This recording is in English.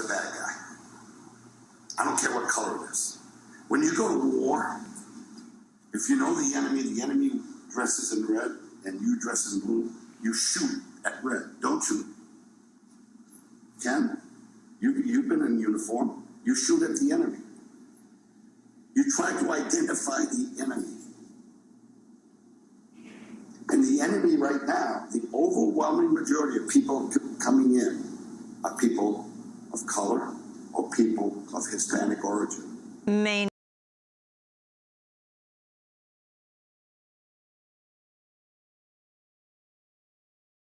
a bad guy. I don't care what color it is. When you go to war, if you know the enemy, the enemy dresses in red and you dress in blue, you shoot at red, don't you? Ken, you, you've been in uniform. You shoot at the enemy. You try to identify the enemy. And the enemy right now, the overwhelming majority of people coming in are people color or people of Hispanic origin. May